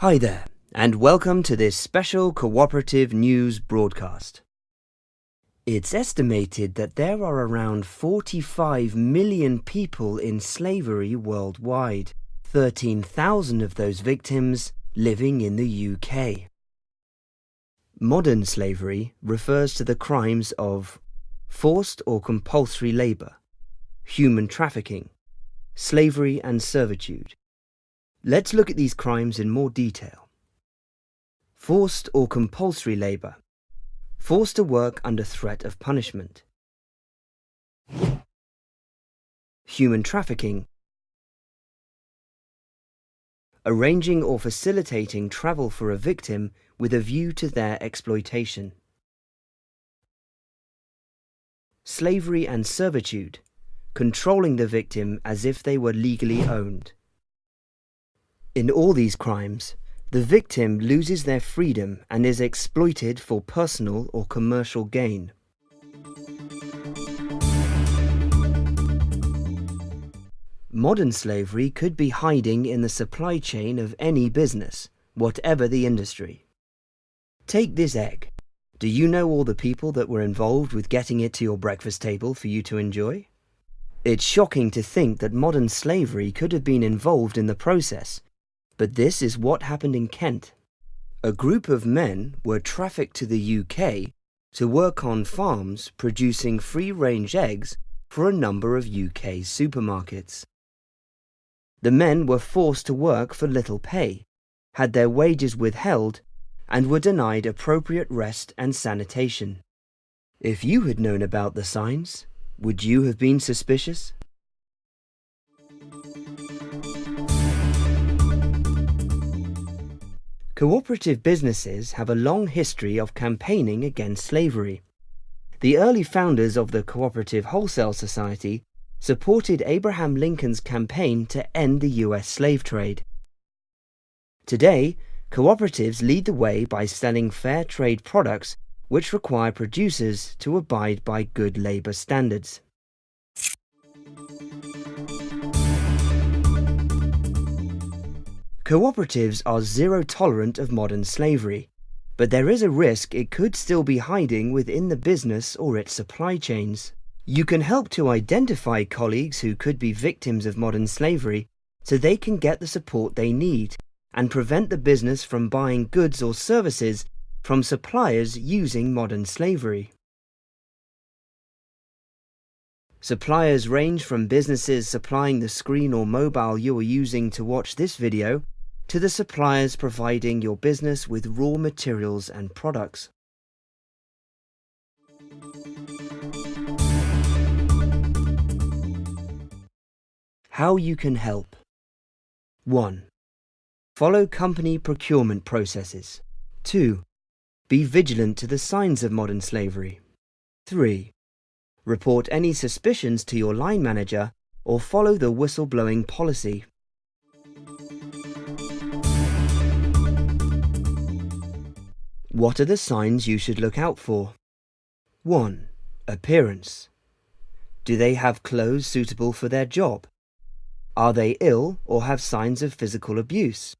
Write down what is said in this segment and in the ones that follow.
Hi there, and welcome to this special cooperative news broadcast. It's estimated that there are around 45 million people in slavery worldwide, 13,000 of those victims living in the UK. Modern slavery refers to the crimes of forced or compulsory labour, human trafficking, slavery and servitude, Let's look at these crimes in more detail. Forced or compulsory labour. Forced to work under threat of punishment. Human trafficking. Arranging or facilitating travel for a victim with a view to their exploitation. Slavery and servitude. Controlling the victim as if they were legally owned. In all these crimes, the victim loses their freedom and is exploited for personal or commercial gain. Modern slavery could be hiding in the supply chain of any business, whatever the industry. Take this egg. Do you know all the people that were involved with getting it to your breakfast table for you to enjoy? It's shocking to think that modern slavery could have been involved in the process, but this is what happened in Kent. A group of men were trafficked to the UK to work on farms producing free-range eggs for a number of UK supermarkets. The men were forced to work for little pay, had their wages withheld, and were denied appropriate rest and sanitation. If you had known about the signs, would you have been suspicious? Cooperative businesses have a long history of campaigning against slavery. The early founders of the Cooperative Wholesale Society supported Abraham Lincoln's campaign to end the US slave trade. Today, cooperatives lead the way by selling fair trade products which require producers to abide by good labour standards. Cooperatives are zero tolerant of modern slavery, but there is a risk it could still be hiding within the business or its supply chains. You can help to identify colleagues who could be victims of modern slavery so they can get the support they need and prevent the business from buying goods or services from suppliers using modern slavery. Suppliers range from businesses supplying the screen or mobile you are using to watch this video to the suppliers providing your business with raw materials and products. How you can help 1. Follow company procurement processes. 2. Be vigilant to the signs of modern slavery. 3. Report any suspicions to your line manager or follow the whistleblowing policy. What are the signs you should look out for? 1. Appearance. Do they have clothes suitable for their job? Are they ill or have signs of physical abuse?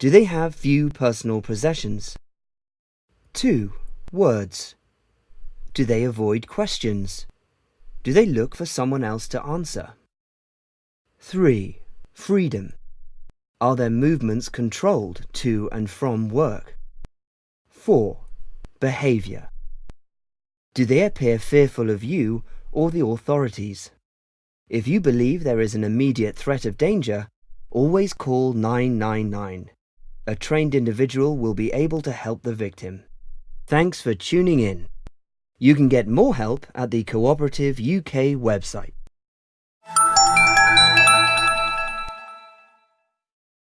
Do they have few personal possessions? 2. Words. Do they avoid questions? Do they look for someone else to answer? 3. Freedom. Are their movements controlled to and from work? 4. Behavior. Do they appear fearful of you or the authorities? If you believe there is an immediate threat of danger, always call 999. A trained individual will be able to help the victim. Thanks for tuning in. You can get more help at the Cooperative UK website.